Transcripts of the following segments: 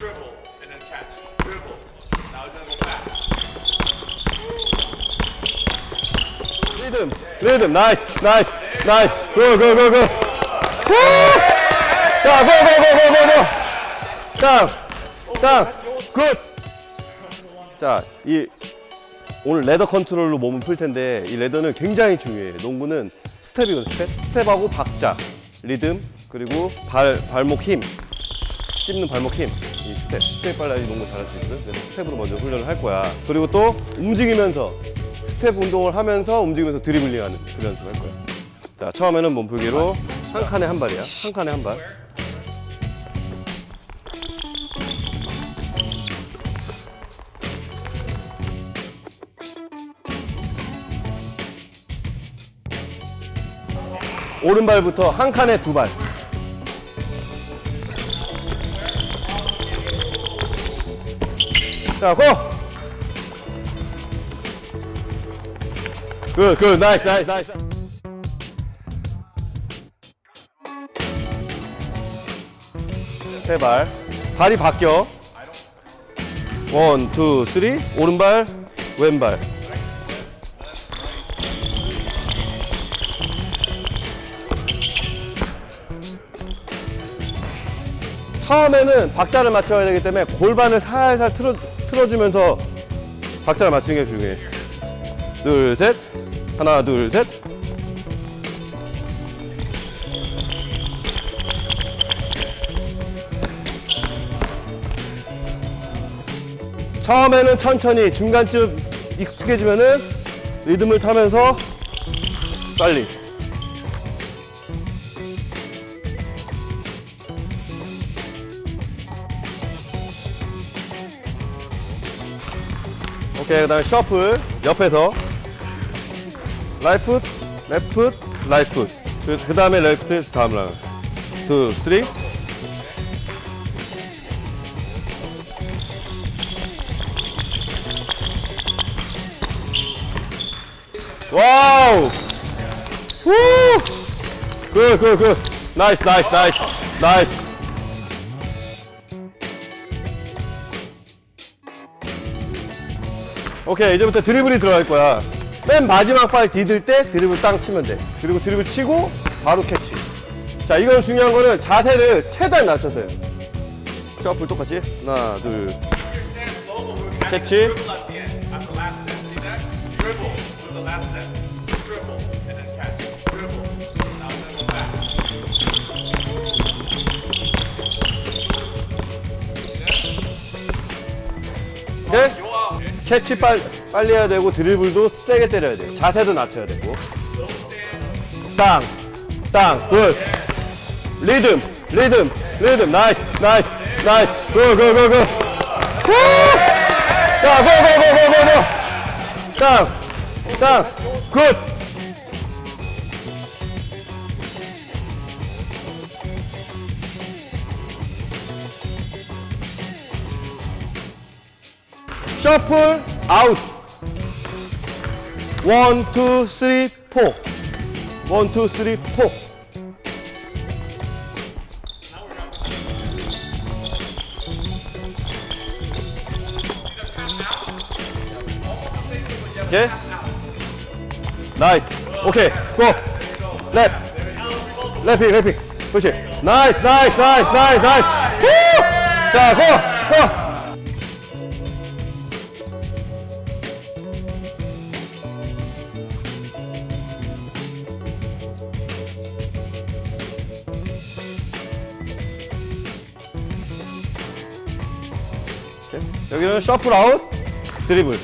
dribble, and then catch. Dribble. Now he's gonna go back. 리듬 리듬 나이스 나이스 나이스 고 고 고고 자 고 고 고 고 고고 땅땅굿자 이 오늘 ladder 컨트롤로 몸을 풀 텐데 이 ladder는 굉장히 중요해요. 농구는 스텝이거든 스텝. 스텝하고 박자 리듬 그리고 발 발목 힘. 씹는 발목 힘, 이 스텝, 스텝 빨라야 농구 잘할 수 있거든. 그래서 스텝으로 먼저 훈련을 할 거야. 그리고 또 움직이면서 스텝 운동을 하면서 움직이면서 드리블링하는 그 연습을 할 거야. 자, 처음에는 몸풀기로 한 칸에 한 발이야. 한 칸에 한 발. 오른발부터 한 칸에 두 발. 자, 고! 굿, 굿, 나이스, 나이스, 나이스. 세 발. 발이 바뀌어. 원, 투, 쓰리. 오른발, 왼발. 처음에는 박자를 맞춰야 되기 때문에 골반을 살살 틀어, 틀어주면서 박자를 맞추는 게 중요해. 둘, 셋. 하나, 둘, 셋. 처음에는 천천히, 중간쯤 익숙해지면은 리듬을 타면서 빨리. 오케이 그 다음에 셔플 옆에서. 라이풋 레프트 라이풋. 그 다음에 레프트 다음 라운 투 쓰리. 와우! 후 굿굿굿. 나이스 나이스 나이스. 나이스 오케이 이제부터 드리블이 들어갈 거야. 맨 마지막 발 디딜 때 드리블 땅 치면 돼. 그리고 드리블 치고 바로 캐치. 자 이건 중요한 거는 자세를 최대한 낮춰서 해요. 셔플 똑같이? 하나 둘. stance 캐치 빨, 빨리 해야 되고 드리블도 세게 때려야 돼 자세도 낮춰야 되고. 땅, 땅, good 리듬, 리듬, 리듬. Nice, nice, nice. Go go go go. 자, go go go go go go. 땅, 땅, good 셔플 아웃 원, 투, 쓰리, 포 원, 투, 쓰리, 포 오케이 나이스 오케이 고 랩. 랩핑 랩핑 그렇지 나이스 나이스 나이스 나이스 나이스 후! 자 고! 고! 여기는 셔플 아웃 드리블.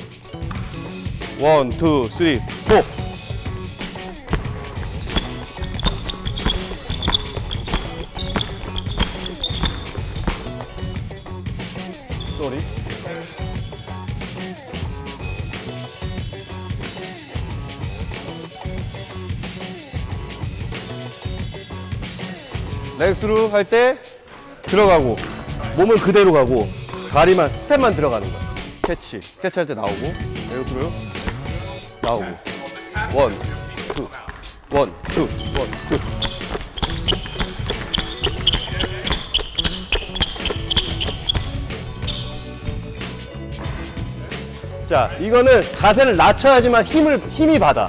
원, 투, 쓰리, 포. Sorry. Leg through 할 때 들어가고 몸은 그대로 가고 다리만 스텝만 들어가는 거야. 캐치. 캐치할 때 나오고. 네, 이렇게로 나오고. One, two, one, two, one, two. 자, 이거는 자세를 낮춰야지만 힘을, 힘이 받아.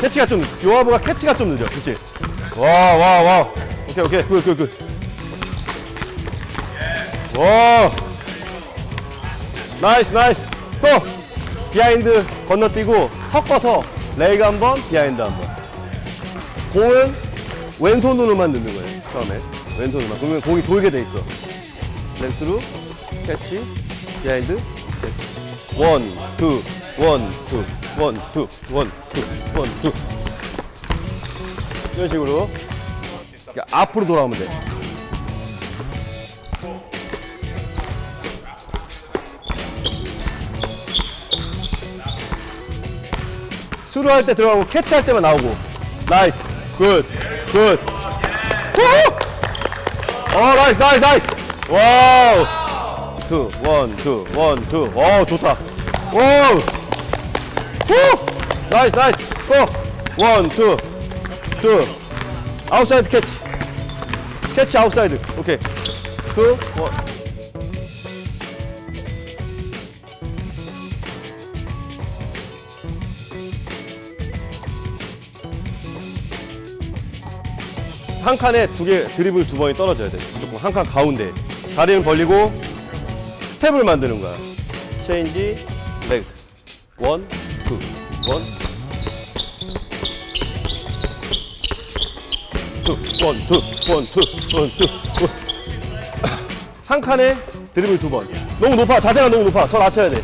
캐치가 좀 요하브가 캐치가 좀 늦어. 그렇지? 와, 와, 와. 오케이, 오케이. Good, good, good. 와. Nice, nice. 또 behind 건너뛰고 섞어서 leg가 한 번, behind 한 번. 공은 왼손으로만 넣는 거예요. 처음에 왼손으로만. 그러면 공이 돌게 돼 있어. Leg through 캐치 behind. One, two, one, two, one, two, one, two, one, two. 이런 식으로 앞으로 돌아오면 돼. 수루 할 때 들어가고 캐치 할 때만 나오고. Nice. Good. Good. 오! 어, nice, nice, nice. Wow. Two, one, two, one, two. 어, 좋다. Wow. 후! Nice, nice. Go! One, two, two. Outside 캐치. 캐치 outside. 오케이. Two, one. 한 칸에 두 개 드리블 두 번이 떨어져야 돼. 무조건 한 칸 가운데. 다리는 벌리고 스텝을 만드는 거야. 체인지, leg. One, two, one. Two, one, two, one, two, one, two. One. 한 칸에 드리블 두 번. 너무 높아. 자세가 너무 높아. 더 낮춰야 돼.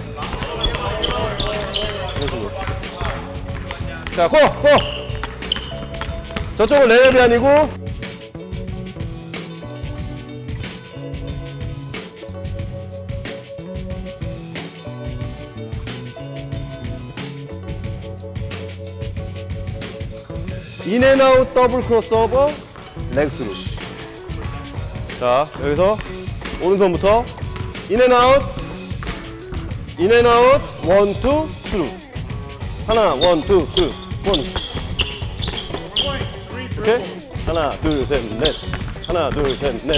자, go! Go! 저쪽은 레벨이 아니고 in and out double crossover leg through. 자 여기서 오른손부터 인앤아웃 인앤아웃 원투 스루 하나 one two through one. 오케이? 하나 둘셋넷. 하나 둘셋넷.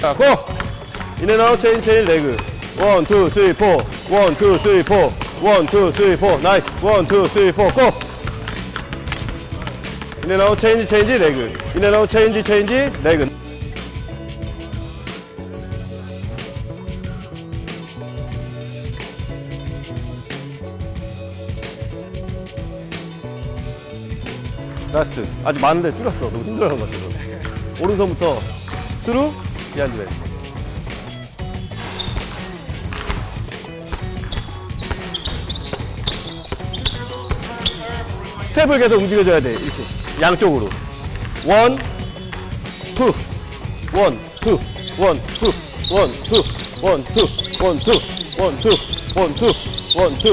자 go! in and out change change leg. One two three four. One two three four. One two three four. Nice. One two three four go in and out change change leg. In and out change change leg. Last. 아직 많은데 줄였어. 너무 힘들어하는 것 같아서. 오른손부터 through back 스텝을 계속 움직여줘야 돼 이렇게 양쪽으로 one, two, one, two, one, two, one, two, one, two, one, two, one, two, one, two, one, two.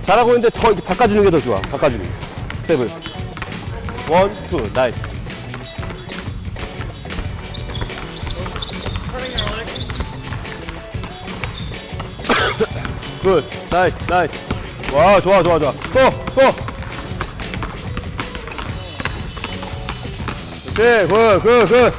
잘하고 있는데 더 이렇게 바꿔주는 게 더 좋아. 바꿔주는 게. 스텝을. One, two, nice. Good, nice, nice. 와, 좋아, 좋아, 좋아. 또, 또. 네, good, good, good.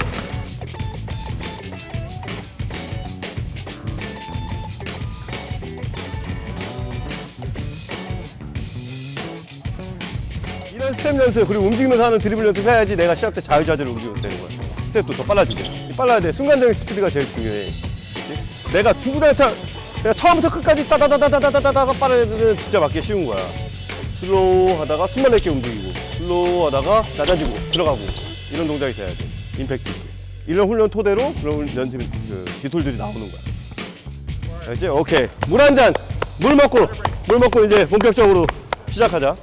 이런 스텝 연습, 그리고 움직이면서 하는 드리블 연습해야지 내가 시합 때 자유자재로 움직이면 되는 거야. 스텝도 더 빨라지고. 빨라야 돼. 순간적인 스피드가 제일 중요해. 내가 주구장창 내가 처음부터 끝까지 따다다다다다다다가 빨아내는 진짜 맞기 쉬운 거야. slow 하다가 숨만 내게 움직이고 slow 하다가 낮아지고 들어가고 이런 동작이 돼야 돼. 임팩트 있게. 이런 훈련 토대로 그런 연습 그 기술들이 나오는 거야. 알지? 오케이. 물 한 잔! 물 먹고 물 먹고 이제 본격적으로 시작하자